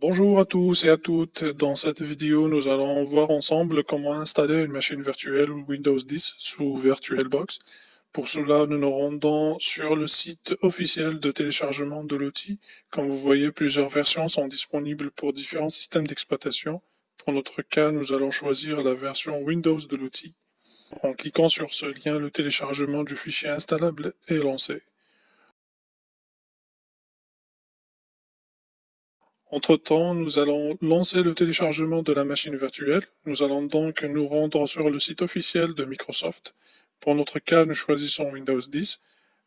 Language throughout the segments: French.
Bonjour à tous et à toutes. Dans cette vidéo, nous allons voir ensemble comment installer une machine virtuelle Windows 10 sous VirtualBox. Pour cela, nous nous rendons sur le site officiel de téléchargement de l'outil. Comme vous voyez, plusieurs versions sont disponibles pour différents systèmes d'exploitation. Pour notre cas, nous allons choisir la version Windows de l'outil. En cliquant sur ce lien, le téléchargement du fichier installable est lancé. Entre-temps, nous allons lancer le téléchargement de la machine virtuelle. Nous allons donc nous rendre sur le site officiel de Microsoft. Pour notre cas, nous choisissons Windows 10.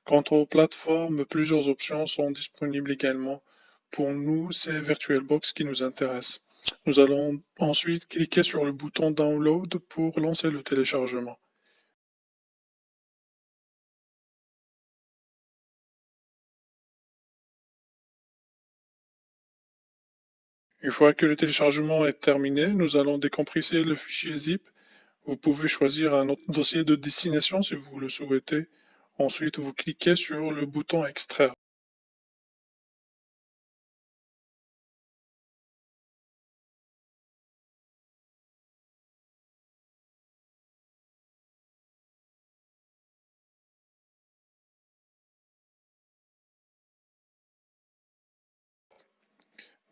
Quant aux plateformes, plusieurs options sont disponibles également. Pour nous, c'est VirtualBox qui nous intéresse. Nous allons ensuite cliquer sur le bouton Download pour lancer le téléchargement. Une fois que le téléchargement est terminé, nous allons décompresser le fichier zip. Vous pouvez choisir un autre dossier de destination si vous le souhaitez. Ensuite, vous cliquez sur le bouton Extraire.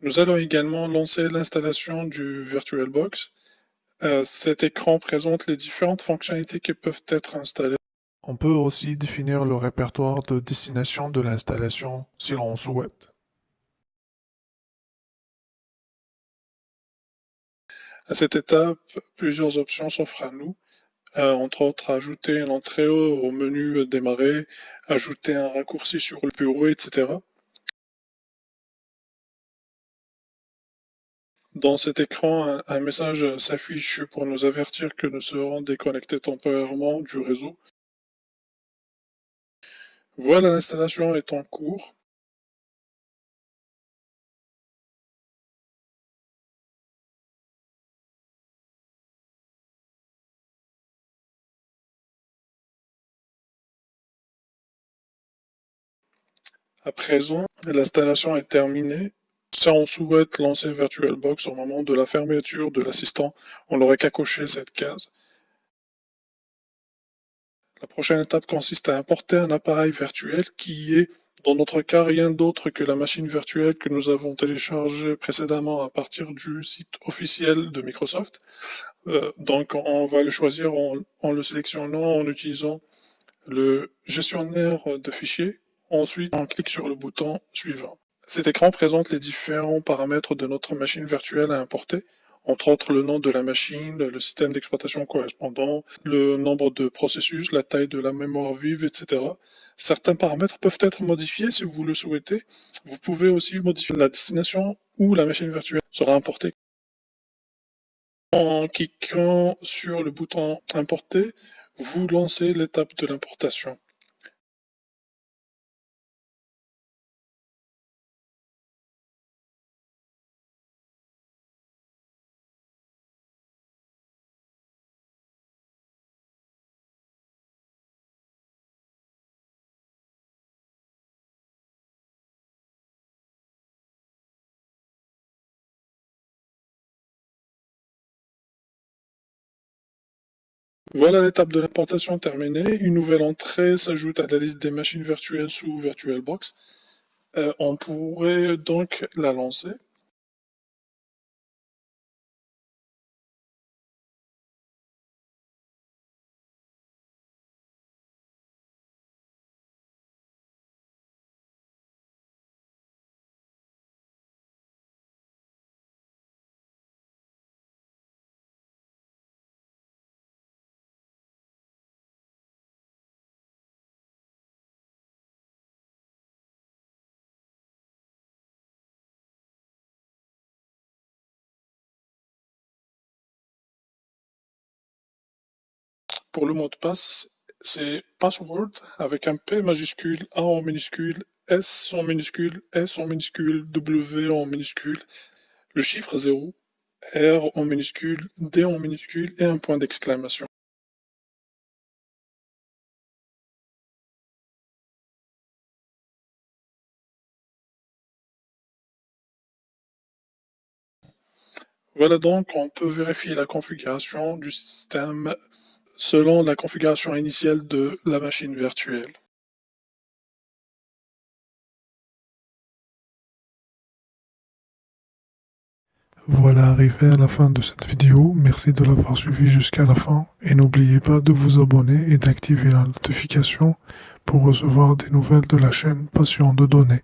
Nous allons également lancer l'installation du VirtualBox. Euh, cet écran présente les différentes fonctionnalités qui peuvent être installées. On peut aussi définir le répertoire de destination de l'installation si l'on souhaite. À cette étape, plusieurs options s'offrent à nous. Euh, entre autres, ajouter une entrée au menu démarrer, ajouter un raccourci sur le bureau, etc. Dans cet écran, un message s'affiche pour nous avertir que nous serons déconnectés temporairement du réseau. Voilà, l'installation est en cours. À présent, l'installation est terminée si on souhaite lancer VirtualBox au moment de la fermeture de l'assistant, on n'aurait qu'à cocher cette case. La prochaine étape consiste à importer un appareil virtuel qui est, dans notre cas, rien d'autre que la machine virtuelle que nous avons téléchargée précédemment à partir du site officiel de Microsoft. Euh, donc on va le choisir en, en le sélectionnant en utilisant le gestionnaire de fichiers. Ensuite, on clique sur le bouton suivant. Cet écran présente les différents paramètres de notre machine virtuelle à importer, entre autres le nom de la machine, le système d'exploitation correspondant, le nombre de processus, la taille de la mémoire vive, etc. Certains paramètres peuvent être modifiés si vous le souhaitez. Vous pouvez aussi modifier la destination où la machine virtuelle sera importée. En cliquant sur le bouton Importer, vous lancez l'étape de l'importation. Voilà l'étape de l'importation terminée. Une nouvelle entrée s'ajoute à la liste des machines virtuelles sous VirtualBox. Euh, on pourrait donc la lancer. Pour le mot de passe, c'est password avec un P majuscule, A en minuscule, S en minuscule, S en minuscule, W en minuscule, le chiffre 0, R en minuscule, D en minuscule et un point d'exclamation. Voilà donc, on peut vérifier la configuration du système selon la configuration initiale de la machine virtuelle. Voilà arrivé à la fin de cette vidéo, merci de l'avoir suivi jusqu'à la fin et n'oubliez pas de vous abonner et d'activer la notification pour recevoir des nouvelles de la chaîne Passion de données.